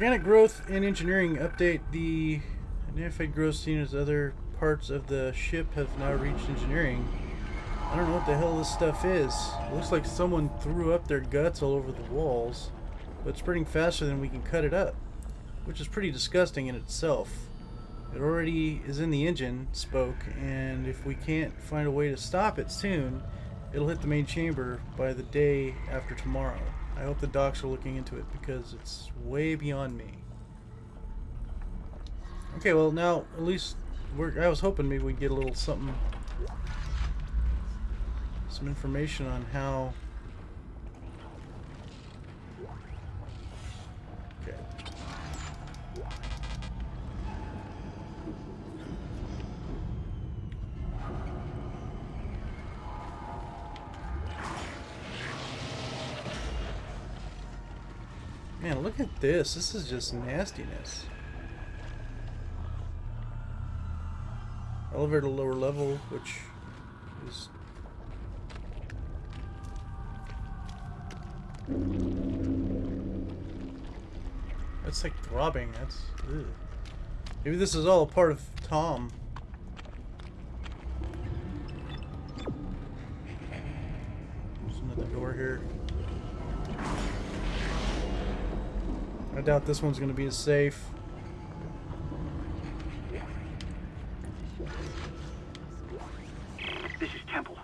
Organic growth and engineering update. The identified growth seen as other parts of the ship have now reached engineering. I don't know what the hell this stuff is. It looks like someone threw up their guts all over the walls, but spreading faster than we can cut it up, which is pretty disgusting in itself. It already is in the engine spoke, and if we can't find a way to stop it soon, it'll hit the main chamber by the day after tomorrow. I hope the docs are looking into it because it's way beyond me. Okay, well now at least I was hoping maybe we'd get a little something, some information on how. Okay. Look at this. This is just nastiness. Elevator lower level, which is... That's like throbbing. That's... Maybe this is all a part of Tom. I doubt this one's going to be as safe. This is Temple.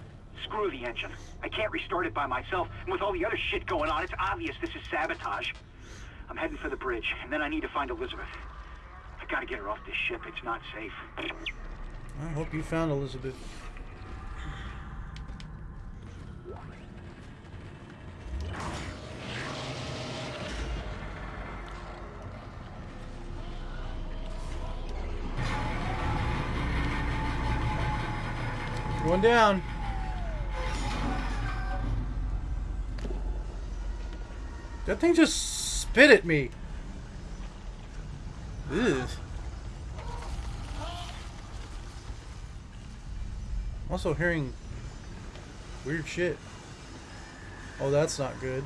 Screw the engine. I can't restart it by myself, and with all the other shit going on, it's obvious this is sabotage. I'm heading for the bridge, and then I need to find Elizabeth. I gotta get her off this ship. It's not safe. I hope you found Elizabeth. Down. That thing just spit at me. Ugh. I'm also hearing weird shit. Oh, that's not good.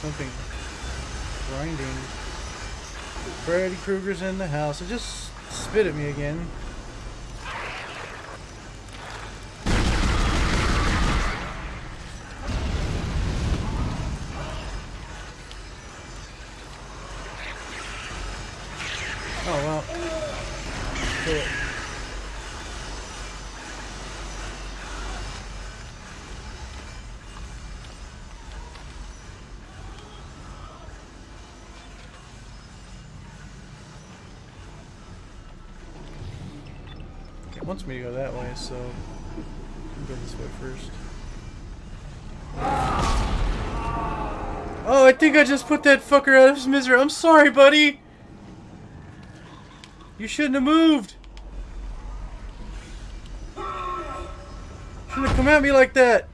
Something grinding. Freddy Krueger's in the house. It just spit at me again. Wants me to go that way, so I'll go this way first. Oh, I think I just put that fucker out of his misery. I'm sorry, buddy. You shouldn't have moved. Shouldn't have come at me like that.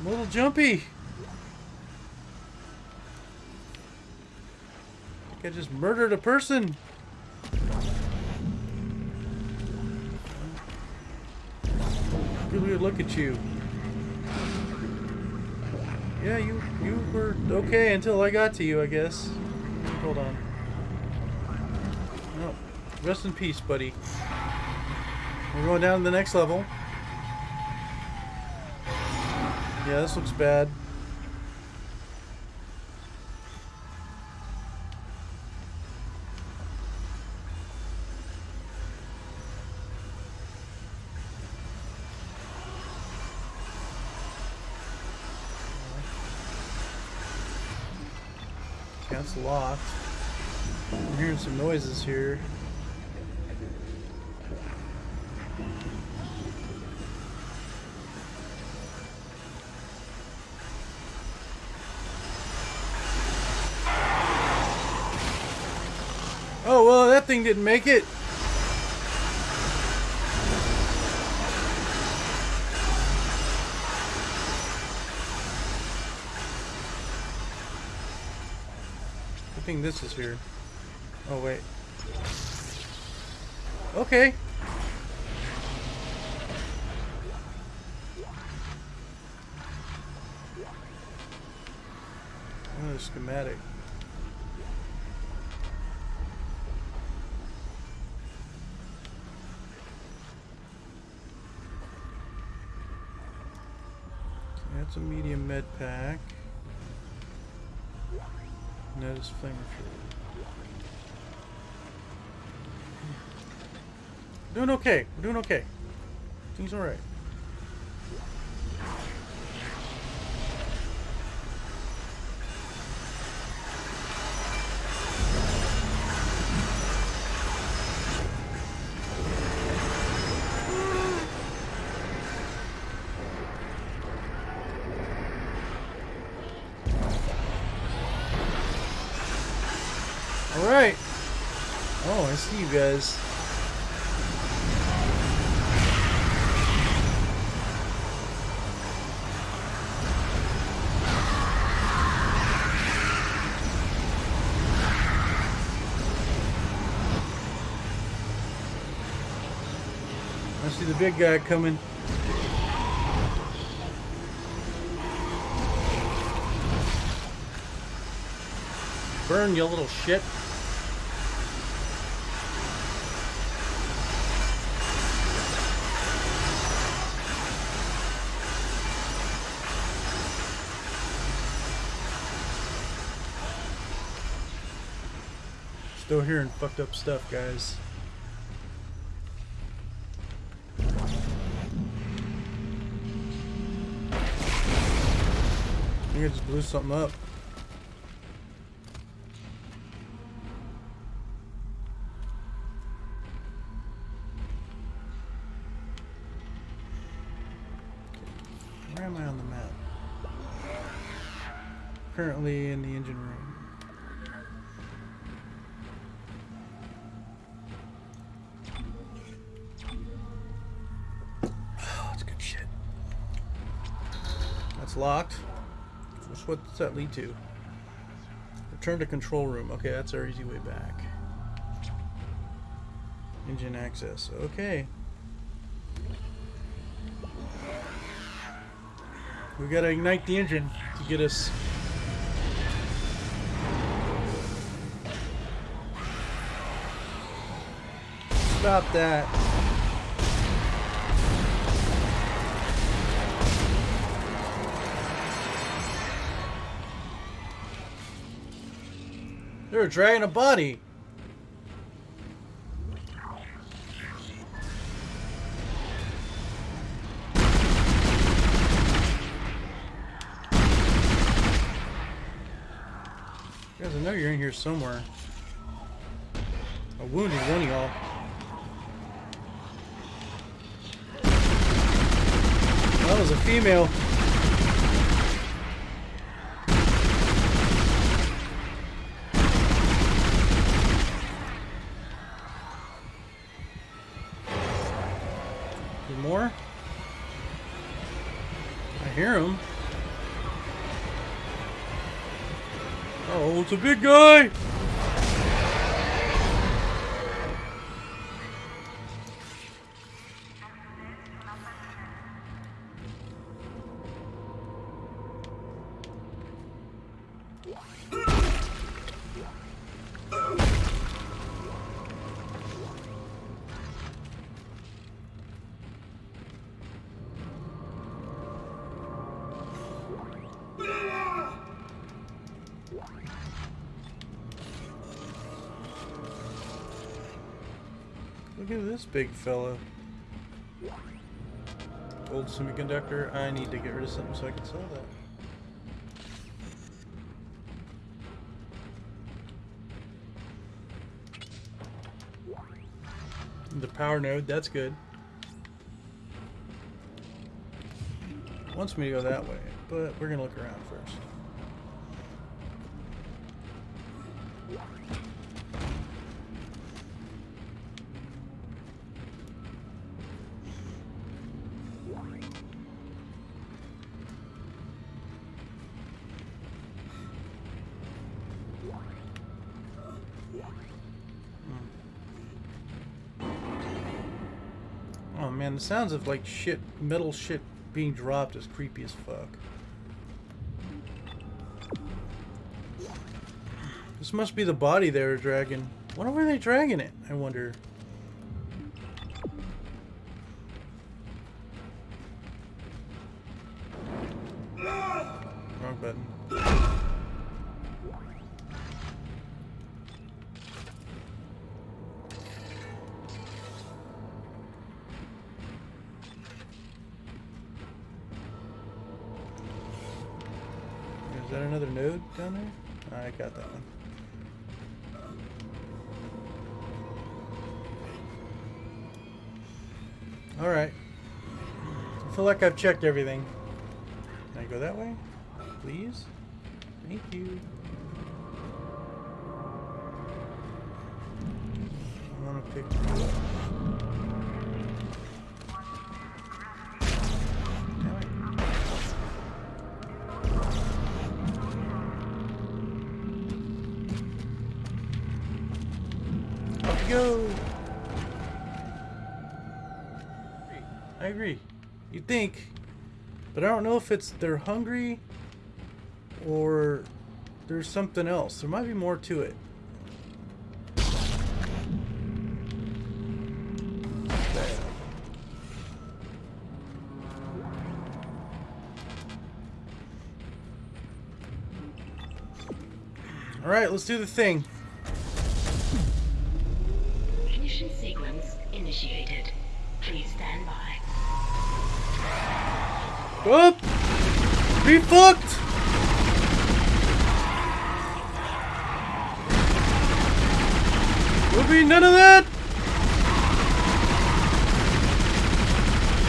I'm a little jumpy. I just murdered a person. Really look at you. Yeah, you you were okay until I got to you, I guess. Hold on. No. Rest in peace, buddy. We're going down to the next level. Yeah, this looks bad. Locked. I'm hearing some noises here. Oh, well, that thing didn't make it. Thing this is here. Oh, wait. Okay. Oh, schematic. That's a medium med pack. Notice flame Doing okay. We're doing okay. Things alright. Alright. Oh, I see you guys. I see the big guy coming. Burn, you little shit. Still hearing fucked up stuff, guys. I think I just blew something up. Where am I on the map? Currently in the engine room. Locked. What's, what's that lead to? Return to control room. Okay, that's our easy way back. Engine access. Okay. We gotta ignite the engine to get us. Stop that. They're dragging a body. Guys, I know you're in here somewhere. I wounded one of y'all. That was a female. Oh, it's a big guy! Big fella. Old semiconductor. I need to get rid of something so I can sell that. The power node, that's good. Wants me to go that way, but we're gonna look around first. Man, the sounds of like shit, metal shit being dropped is creepy as fuck. This must be the body they were dragging. Why were they dragging it? I wonder. That another node down there? I got that one. Alright. I feel like I've checked everything. Can I go that way? Please? Thank you. I want to pick think, but I don't know if it's they're hungry or there's something else. There might be more to it. All right, let's do the thing. Up! Be fucked! Will be none of that!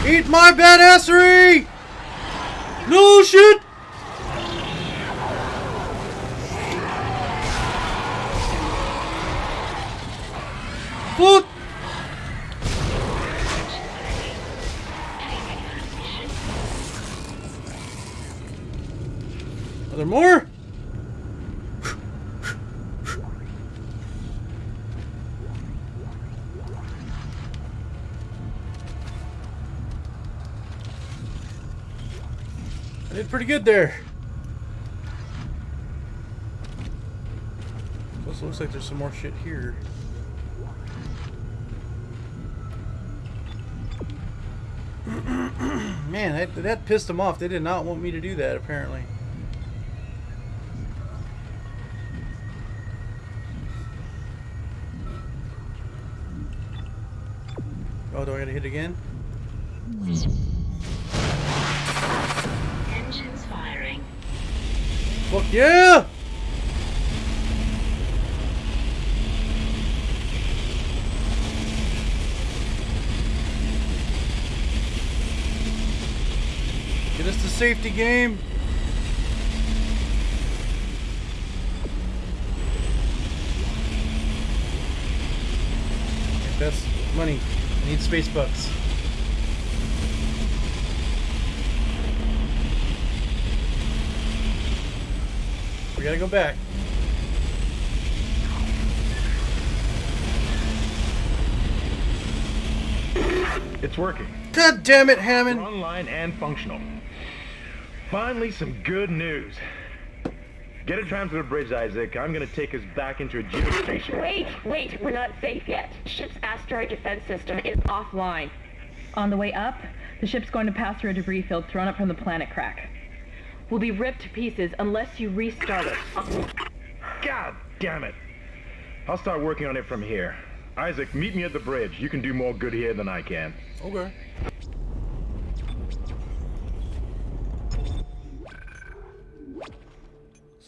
Eat my badassery! No shit! There more? I did pretty good there. Plus, looks like there's some more shit here. Man, that, that pissed them off. They did not want me to do that, apparently. Do I gotta hit again? Engines firing. Fuck yeah! Get us to safety game. That's money. I need space bucks. We gotta go back. It's working. God damn it, We're Hammond! online and functional. Finally, some good news. Get a tram to the bridge, Isaac. I'm gonna take us back into a geostation. Wait, wait, we're not safe yet. Ship's asteroid defense system is offline. On the way up, the ship's going to pass through a debris field thrown up from the planet crack. We'll be ripped to pieces unless you restart it. God damn it. I'll start working on it from here. Isaac, meet me at the bridge. You can do more good here than I can. Okay.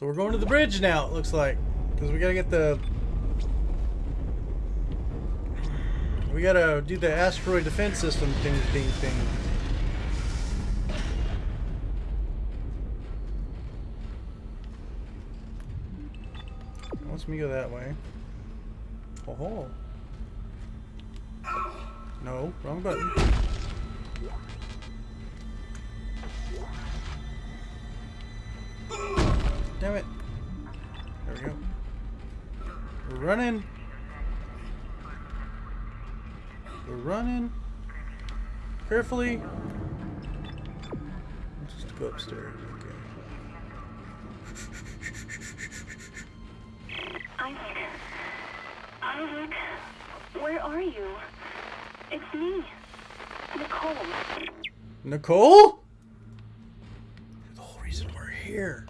So we're going to the bridge now, it looks like. Because we gotta get the... We gotta do the asteroid defense system thing, thing, thing. Wants me go that way. Oh ho. No, wrong button. Damn it. There we go. We're running. We're running. Carefully. Just go upstairs. Okay. Isaac. Isaac. Where are you? It's me. Nicole. Nicole? The whole reason we're here.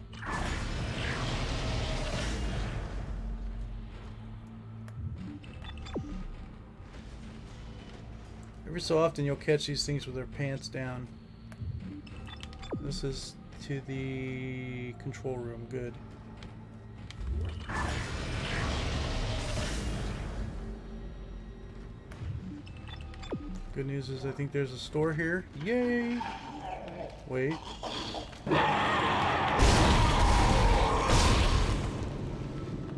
Every so often you'll catch these things with their pants down. This is to the control room. Good. Good news is I think there's a store here. Yay! Wait.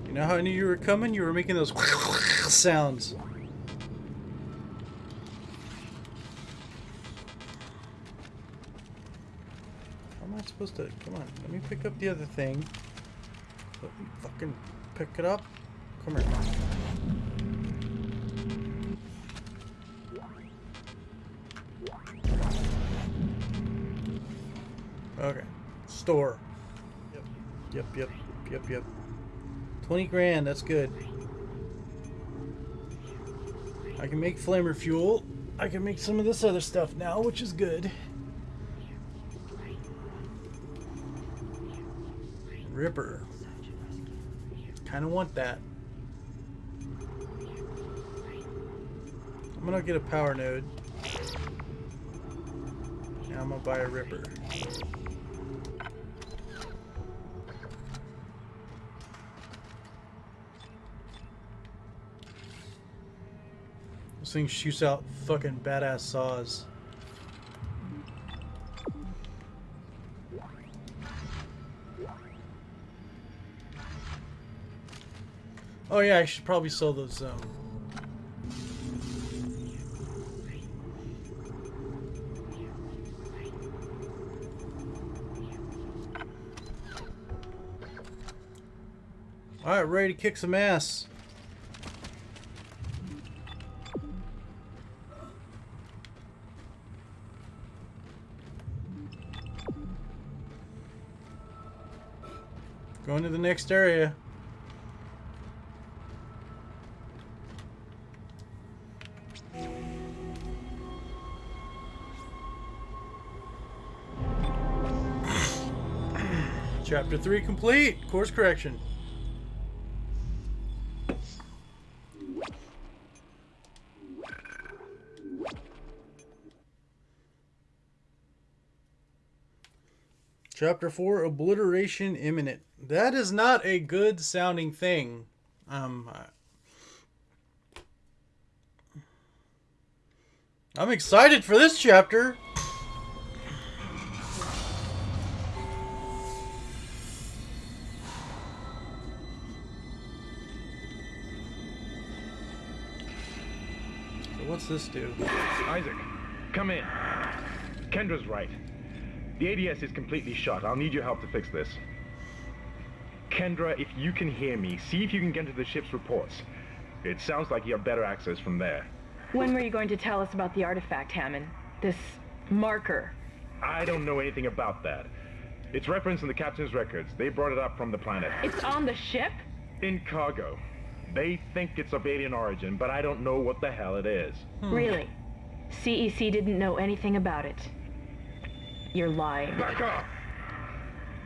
You know how I knew you were coming? You were making those sounds. I supposed to... Come on, let me pick up the other thing. Let me fucking pick it up. Come here. Okay. Store. Yep. Yep, yep, yep, yep. 20 grand, that's good. I can make flamer fuel. I can make some of this other stuff now, which is good. Ripper. Kind of want that. I'm gonna get a power node. Now I'm gonna buy a Ripper. This thing shoots out fucking badass saws. Yeah, I should probably sell those um Alright, ready to kick some ass. Going to the next area. Chapter 3 complete. Course correction. Chapter 4 Obliteration Imminent. That is not a good sounding thing. Um, I'm excited for this chapter. What's this do? Isaac, come in. Kendra's right. The ADS is completely shut. I'll need your help to fix this. Kendra, if you can hear me, see if you can get into the ship's reports. It sounds like you have better access from there. When were you going to tell us about the artifact, Hammond? This marker. I don't know anything about that. It's referenced in the captain's records. They brought it up from the planet. It's on the ship? In cargo. They think it's of alien origin, but I don't know what the hell it is. Hmm. Really? CEC didn't know anything about it. You're lying. Back up!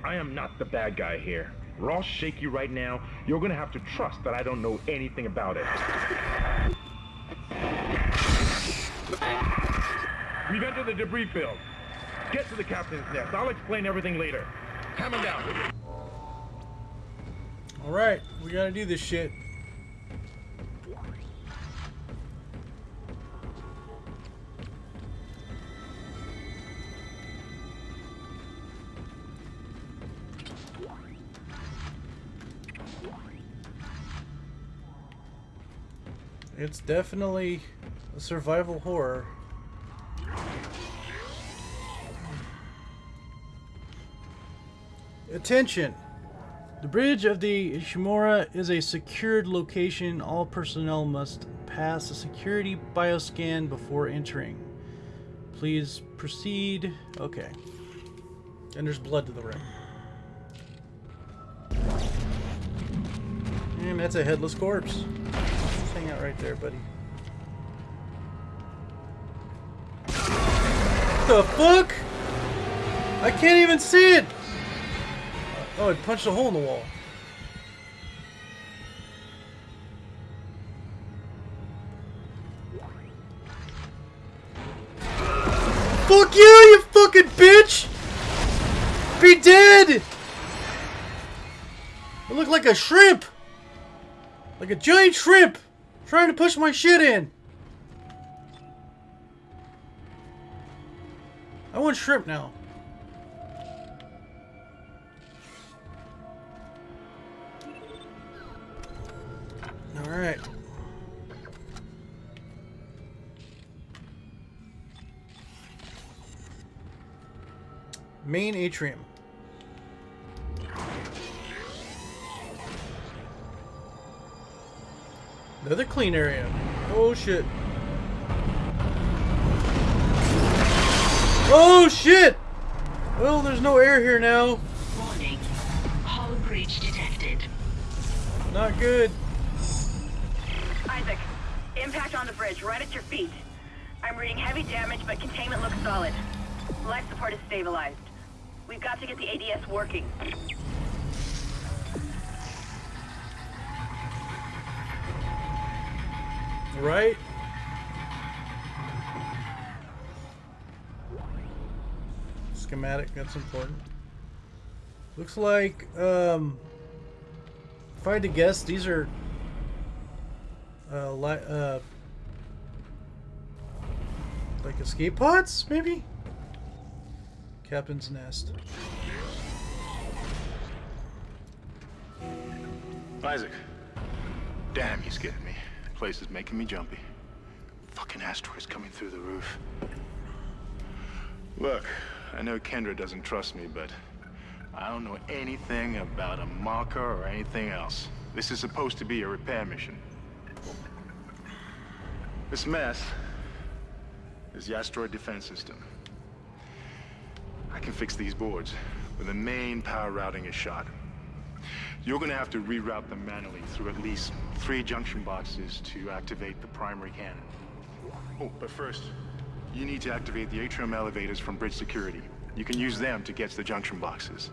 I am not the bad guy here. Ross shaky right now. You're gonna have to trust that I don't know anything about it. We've entered the debris field. Get to the captain's nest. I'll explain everything later. Hammond down. Alright, we gotta do this shit. It's definitely a survival horror. Attention! The bridge of the Ishimura is a secured location. All personnel must pass a security bioscan before entering. Please proceed. Okay. And there's blood to the right. And that's a headless corpse. Right there, buddy. What the fuck? I can't even see it! Uh, oh, it punched a hole in the wall. Fuck you, you fucking bitch! Be dead! I look like a shrimp! Like a giant shrimp! Trying to push my shit in! I want shrimp now. Alright. Main atrium. Another clean area. Oh shit. Oh shit! Well, there's no air here now. Warning. Hull breach detected. Not good. Isaac, impact on the bridge, right at your feet. I'm reading heavy damage, but containment looks solid. Life support is stabilized. We've got to get the ADS working. Right? Schematic, that's important. Looks like, um, if I had to guess, these are, uh, uh, like escape pods, maybe? Captain's nest. Isaac. Damn, you scared me. Place is making me jumpy. Fucking asteroids coming through the roof. Look, I know Kendra doesn't trust me, but I don't know anything about a marker or anything else. This is supposed to be a repair mission. This mess is the asteroid defense system. I can fix these boards, but the main power routing is shot. You're gonna have to reroute them manually through at least three junction boxes to activate the primary cannon. Oh, but first, you need to activate the atrium elevators from bridge security. You can use them to get to the junction boxes.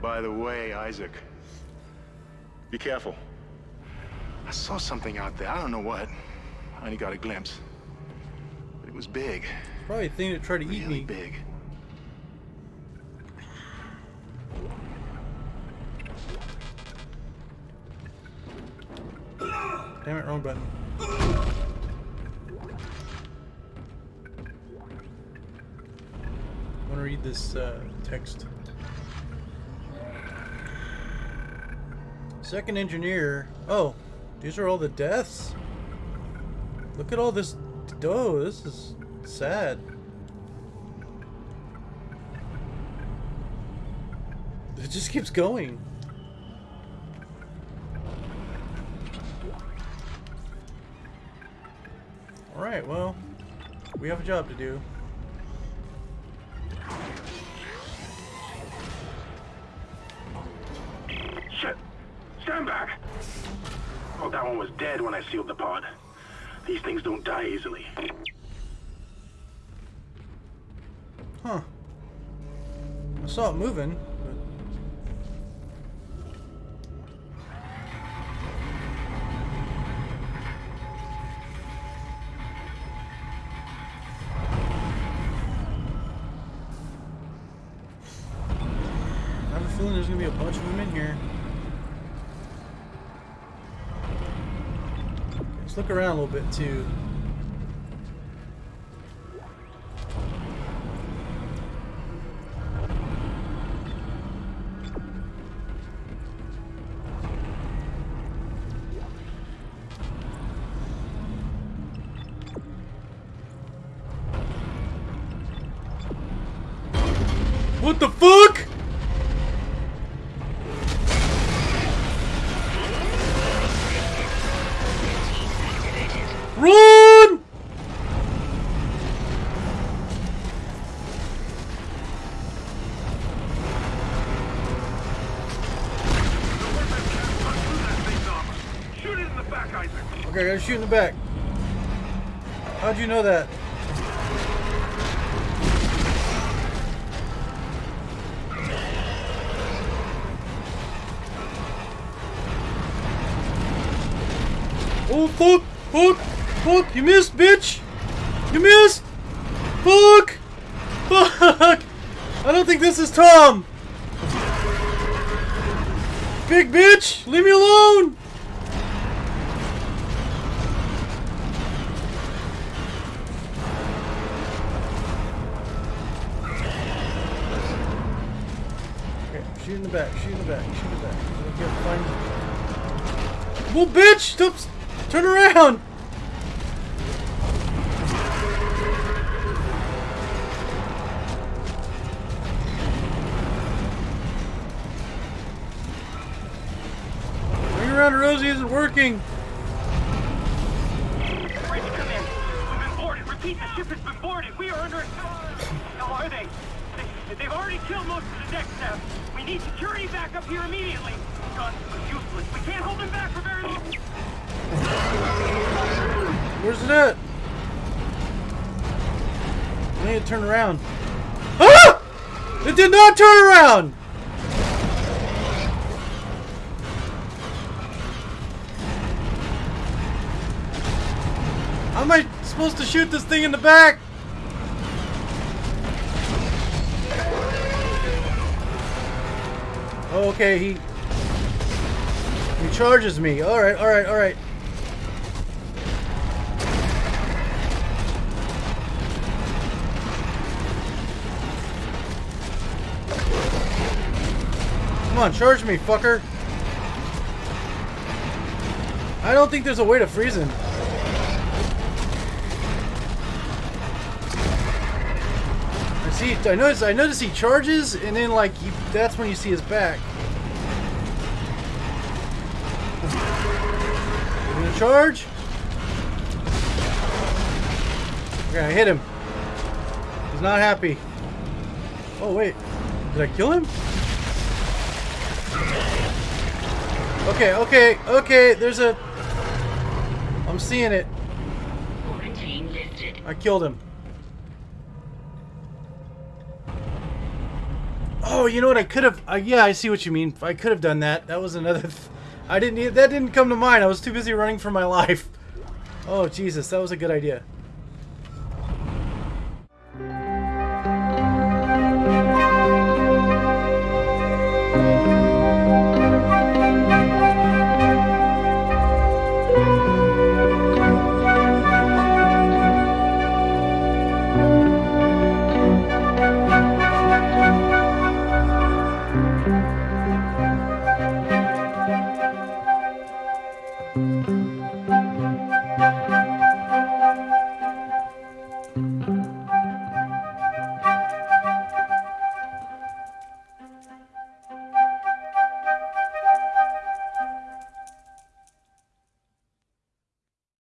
By the way, Isaac, be careful. I saw something out there. I don't know what. I only got a glimpse. But it was big. Probably a thing that tried to eat Really me. big. Damn it, wrong button. I want to read this uh, text. Second engineer. Oh, these are all the deaths. Look at all this. Oh, this is sad. It just keeps going. Alright, well, we have a job to do. Shit! Stand back! Oh, that one was dead when I sealed the pod. These things don't die easily. Huh. I saw it moving, there's gonna be a bunch of them in here. Let's look around a little bit too. What the fuck? I gotta shoot in the back. How'd you know that? Oh fuck! Fuck! Fuck! You missed, bitch! You missed! Fuck! Fuck! I don't think this is Tom! Big bitch! Leave me alone! Back, shoot in the back, shoot in the back. Okay, find... Well, bitch! Stop! s- Turn around! Bring around Rosie isn't working. Bridge, come in. We've been boarded. Repeat, the ship has been boarded. We are under attack. How are they? they? They've already killed most of the deck staff. We need security back up here immediately. Guns are useless. We can't hold them back for very long. Where's it at? I need to turn around. Ah! It did not turn around! How am I supposed to shoot this thing in the back? Okay, he... He charges me. Alright, alright, alright. Come on, charge me, fucker. I don't think there's a way to freeze him. I see. I notice. I notice he charges, and then like he, that's when you see his back. You gonna charge? Okay, I hit him. He's not happy. Oh wait, did I kill him? Okay, okay, okay, there's a... I'm seeing it. I killed him. Oh, you know what? I could have... Uh, yeah, I see what you mean. I could have done that. That was another... I didn't... That didn't come to mind. I was too busy running for my life. Oh, Jesus. That was a good idea.